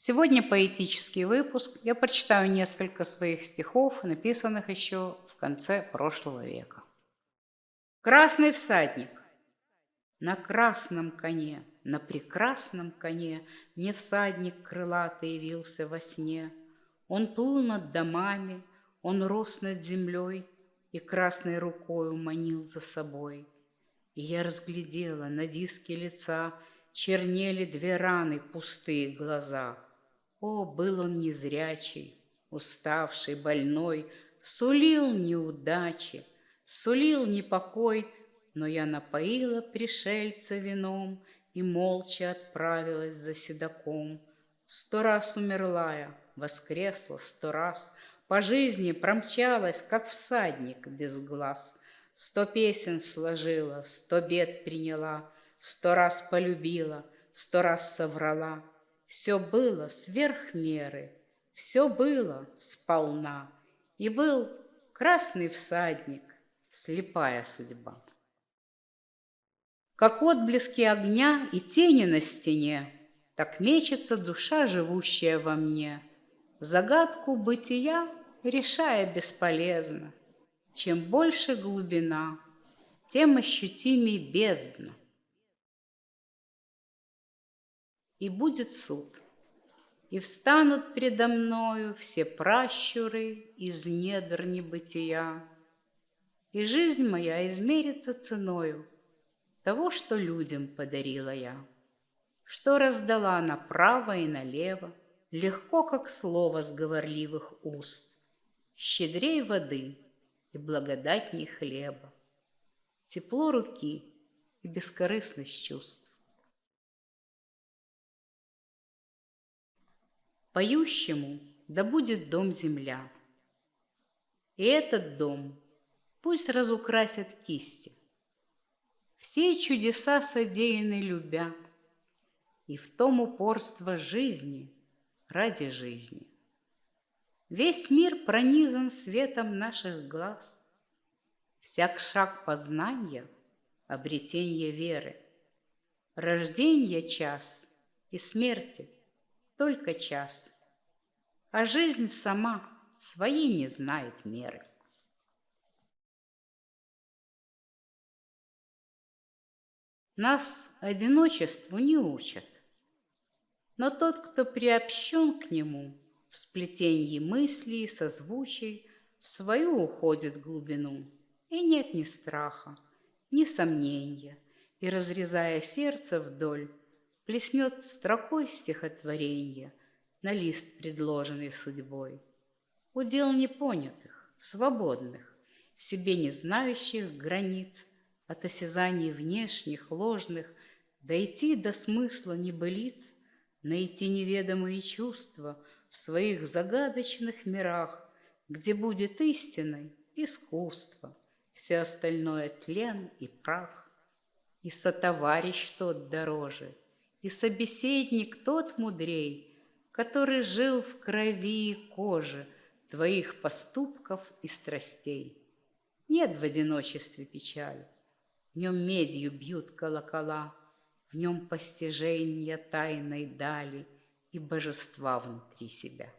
Сегодня поэтический выпуск. Я прочитаю несколько своих стихов, написанных еще в конце прошлого века. Красный всадник. На красном коне, на прекрасном коне Мне всадник крылатый явился во сне. Он плыл над домами, он рос над землей И красной рукою манил за собой. И я разглядела на диске лица Чернели две раны, пустые глаза — о, был он незрячий, уставший, больной, Сулил неудачи, сулил непокой, Но я напоила пришельца вином И молча отправилась за седаком. Сто раз умерла я, воскресла сто раз, По жизни промчалась, как всадник без глаз. Сто песен сложила, сто бед приняла, Сто раз полюбила, сто раз соврала — все было сверх меры, все было сполна, И был красный всадник, слепая судьба. Как отблески огня и тени на стене, Так мечется душа, живущая во мне, Загадку бытия решая бесполезно. Чем больше глубина, тем ощутимей бездна. И будет суд. И встанут предо мною все пращуры из недр небытия, И жизнь моя измерится ценою того, что людям подарила я, Что раздала направо и налево, легко, как слово с говорливых уст, Щедрей воды и благодатней хлеба, Тепло руки и бескорыстность чувств. Поющему да будет дом земля. И этот дом пусть разукрасят кисти. Все чудеса содеяны любя, И в том упорство жизни ради жизни. Весь мир пронизан светом наших глаз, Всяк шаг познания — обретение веры, Рождение час и смерти — только час. А жизнь сама своей не знает меры. Нас одиночеству не учат, но тот, кто приобщен к нему в сплетении мыслей созвучий, в свою уходит глубину, и нет ни страха, ни сомнения, и, разрезая сердце вдоль, Плеснет строкой стихотворенья На лист, предложенный судьбой. Удел непонятых, свободных, Себе не знающих границ, От осязаний внешних, ложных, Дойти до смысла небылиц, Найти неведомые чувства В своих загадочных мирах, Где будет истиной искусство, Все остальное тлен и прах. И сотоварищ тот дороже — и собеседник тот мудрей, который жил в крови и коже твоих поступков и страстей. Нет в одиночестве печали, в нем медью бьют колокола, в нем постижение тайной дали и божества внутри себя.